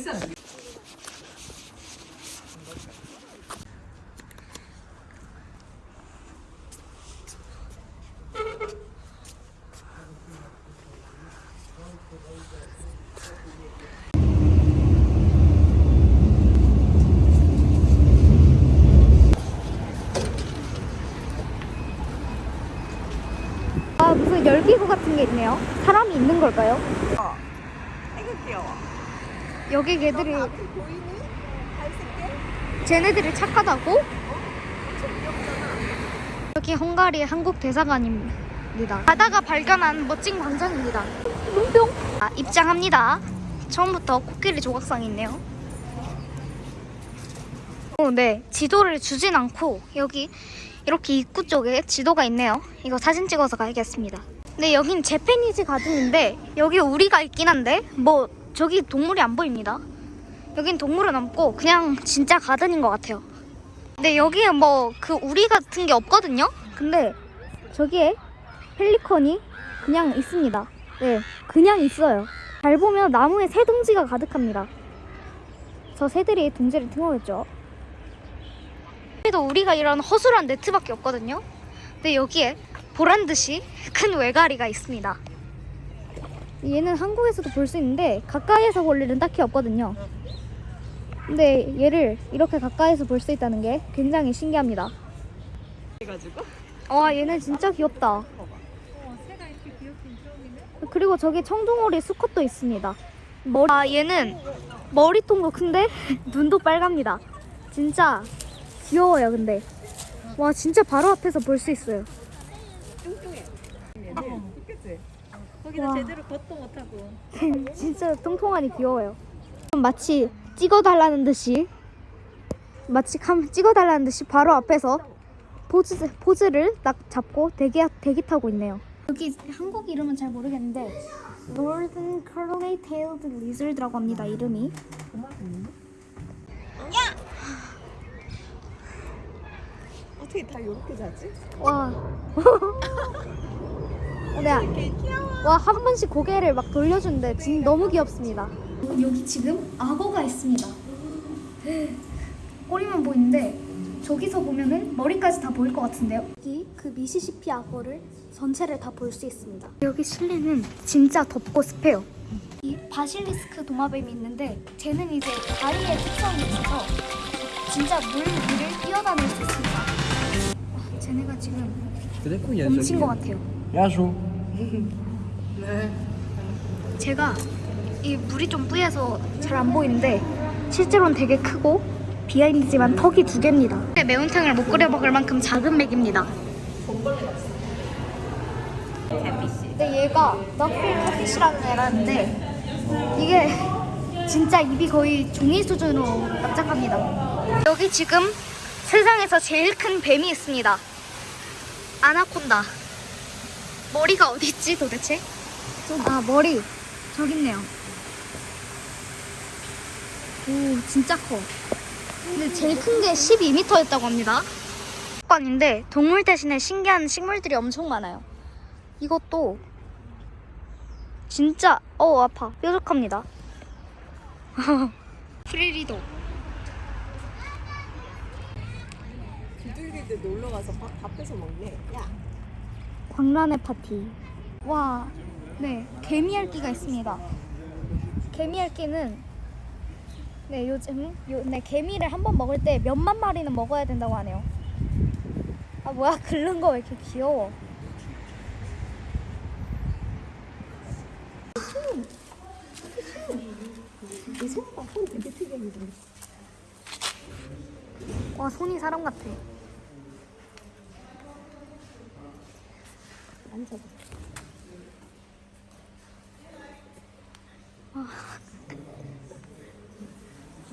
있어. 아 무슨 열기구 같은 게 있네요. 사람이 있는 걸까요? 아이고 귀여워. 여기 걔들이? 쟤네들이 착하다고? 여기 헝가리 한국 대사관입니다. 가다가 발견한 멋진 광장입니다. 눈병. 아, 입장합니다. 처음부터 코끼리 조각상이 있네요. 어, 네. 지도를 주진 않고 여기 이렇게 입구 쪽에 지도가 있네요. 이거 사진 찍어서 가야겠습니다. 네, 여긴 재패니즈 가든인데 여기 우리가 있긴 한데 뭐 저기 동물이 안 보입니다. 여긴 동물은 없고 그냥 진짜 가든인 것 같아요. 근데 여기에 뭐 그 우리 같은 게 없거든요. 근데 저기에 펠리컨이 그냥 있습니다. 네, 그냥 있어요. 잘 보면 나무에 새 둥지가 가득합니다. 저 새들이 둥지를 틈어겠죠. 그래도 우리가 이런 허술한 네트밖에 없거든요. 근데 여기에 보란 듯이 큰 외가리가 있습니다. 얘는 한국에서도 볼 수 있는데 가까이에서 볼 일은 딱히 없거든요. 근데 얘를 이렇게 가까이서 볼 수 있다는 게 굉장히 신기합니다. 해가지고. 와 얘는 진짜 귀엽다. 그리고 저기 청둥오리 수컷도 있습니다. 머리 아 얘는 머리통도 큰데 눈도 빨갑니다. 진짜 귀여워요 근데. 와 진짜 바로 앞에서 볼 수 있어요. 뚱뚱해. 어. 거기다 와. 제대로 걷도 못하고. 진짜 통통하니 귀여워요. 마치 찍어달라는 듯이 마치 감 찍어달라는 듯이 바로 앞에서 포즈 포즈를 딱 잡고 대기 대기 타고 있네요. 여기 한국 이름은 잘 모르겠는데 Northern Coronate Tailed Lizard라고 합니다. 이름이. 어떻게 다 이렇게 자지? 와. 네. 되게 귀여워. 와, 한 번씩 고개를 막 돌려주는데 진 너무 귀엽습니다. 여기 지금 악어가 있습니다. 꼬리만 보이는데 저기서 보면은 머리까지 다 보일 것 같은데요. 여기 그 미시시피 악어를 전체를 다 볼 수 있습니다. 여기 실내는 진짜 덥고 습해요. 이 바실리스크 도마뱀이 있는데 쟤는 이제 다리에 특성이 있어서 진짜 물 위를 뛰어다닐 수 있습니다. 와, 쟤네가 지금 멈춘 것 같아요. Bonjour. 제가 이 물이 좀 뿌얘서 잘 안 보이는데 실제로는 되게 크고 비하인드지만 턱이 두 개입니다. 매운탕을 못 끓여 먹을 만큼 작은 맥입니다. 근데 얘가 너필 커피시라는 애라는데 이게 진짜 입이 거의 종이 수준으로 납작합니다. 여기 지금 세상에서 제일 큰 뱀이 있습니다. 아나콘다. 머리가 어디 있지 도대체? 아 머리 저기 있네요. 오 진짜 커. 근데 제일 큰 게 12m였다고 합니다. 관인데 동물 대신에 신기한 식물들이 엄청 많아요. 이것도 진짜 어 아파 뾰족합니다. 프리리도 비둘기들 놀러 가서 밥, 밥해서 먹네. 야. 광란의 파티. 와, 네 개미핥기가 있습니다. 개미핥기는 네 요즘 요, 네 개미를 한 번 먹을 때 몇만 마리는 먹어야 된다고 하네요. 아 뭐야 긁는 거 왜 이렇게 귀여워? 와 손이 사람 같아. 앉아봐.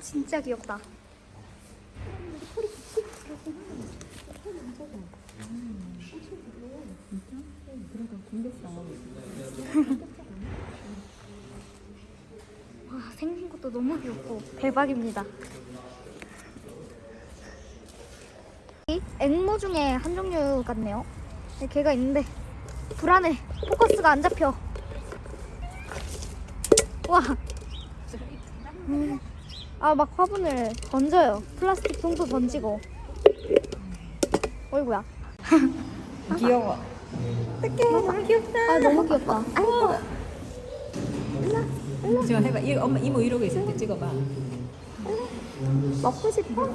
진짜 귀엽다. 와 생긴 것도 너무 귀엽고 대박입니다. 이 앵무 중에 한 종류 같네요. 네, 걔가 있는데 불안해. 포커스가 안 잡혀. 와 음. 아막 화분을 던져요. 플라스틱 통도 던지고. 어이구야. 귀여워. 너무 귀엽다. 아 너무 귀엽다. 아이고. 지금 해봐. 이 엄마 이모 이러고 있을 때 찍어봐. 먹고 싶어?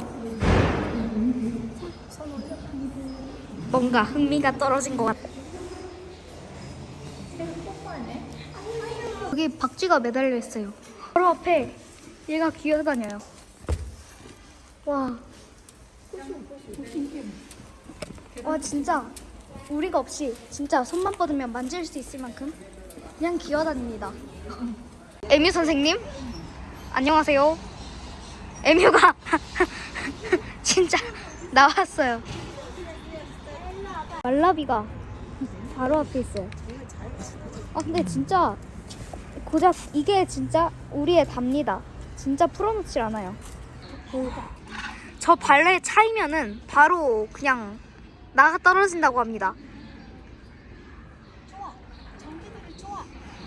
뭔가 흥미가 떨어진 것 같아. 여기 박쥐가 매달려 있어요. 바로 앞에 얘가 기어다녀요. 와. 와 진짜 우리가 없이 진짜 손만 뻗으면 만질 수 있을 만큼 그냥 기어다닙니다. 에뮤 선생님 안녕하세요. 에뮤가 진짜 나왔어요. 말라비가 바로 앞에 있어요. 아 근데 진짜 고작 이게 진짜 우리의 답니다. 진짜 풀어놓질 않아요. 저 발레 차이면은 바로 그냥 나가 떨어진다고 합니다.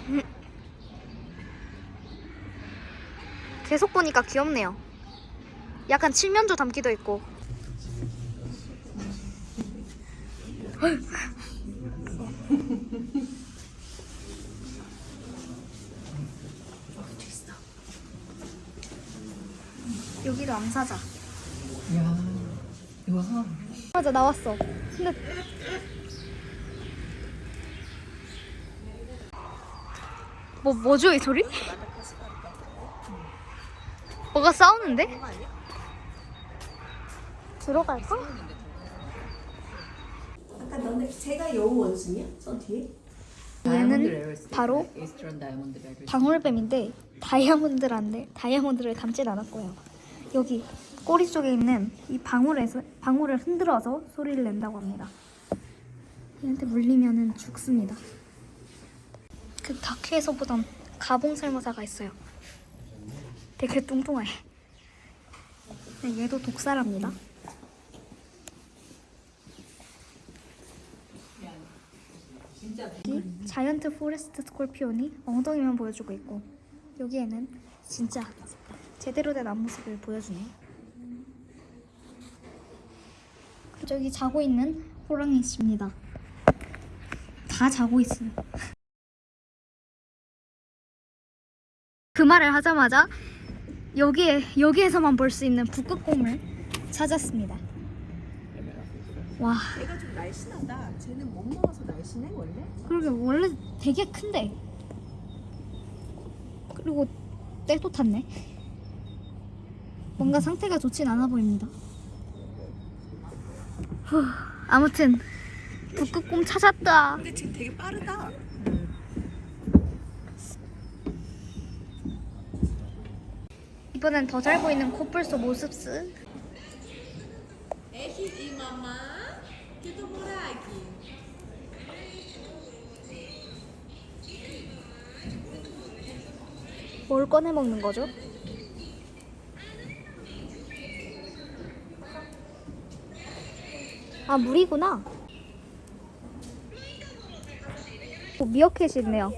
음. 계속 보니까 귀엽네요. 약간 칠면조 담기도 있고. 암사자. 야, 와. 맞아 나왔어. 근데 뭐 뭐죠 이 소리? 뭐가 싸우는데? 들어갈까? 아까 너네 제가 여우 원숭이야? 저 뒤에? 얘는 바로. 방울뱀인데 다이아몬드란데 다이아몬드를 담진 않았고요. 여기 꼬리 쪽에 있는 이 방울에서 방울을 흔들어서 소리를 낸다고 합니다. 얘한테 물리면은 죽습니다. 그 다큐에서 보던 가봉살모사가 있어요. 되게 뚱뚱해. 네, 얘도 독살합니다. 여기 giant forest scorpion이 엉덩이만 보여주고 있고 여기에는 진짜 제대로 된 앞모습을 보여주네. 그리고 저기 자고 있는 호랑이 씨입니다. 다 자고 있어요. 그 말을 하자마자 여기에 여기에서만 볼 수 있는 북극곰을 찾았습니다. 와, 얘가 좀 날씬하다. 쟤는 못 먹어서 날씬해 원래? 그러게 원래 되게 큰데. 그리고 때도 탔네. 뭔가 상태가 좋진 않아 보입니다. 후, 아무튼 북극곰 찾았다. 근데 쟤 되게 빠르다. 이번엔 더 잘 보이는 코뿔소 모습스. 애기 이 마마 기도 보라기. 뭘 꺼내 먹는 거죠? 아 물이구나. 오, 미어캣이 있네요.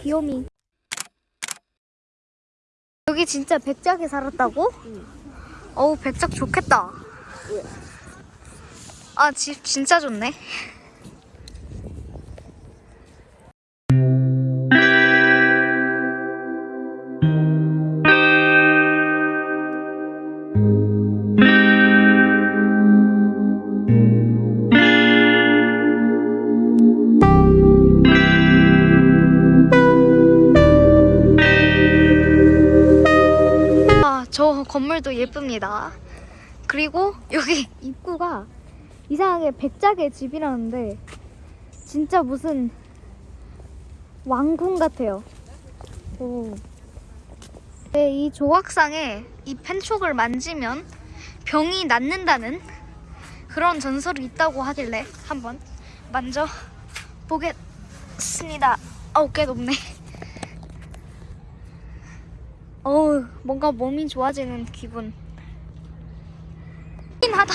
귀요미. 여기 진짜 백작이 살았다고? 어우 백작 좋겠다. 아 집 진짜 좋네. 건물도 예쁩니다. 그리고 여기 입구가 이상하게 백작의 집이라는데 진짜 무슨 왕궁 같아요. 오. 네, 이 조각상에 이 펜촉을 만지면 병이 낫는다는 그런 전설이 있다고 하길래 한번 만져 보겠습니다. 어우 꽤 높네. 어우 뭔가 몸이 좋아지는 기분. 긴 하다.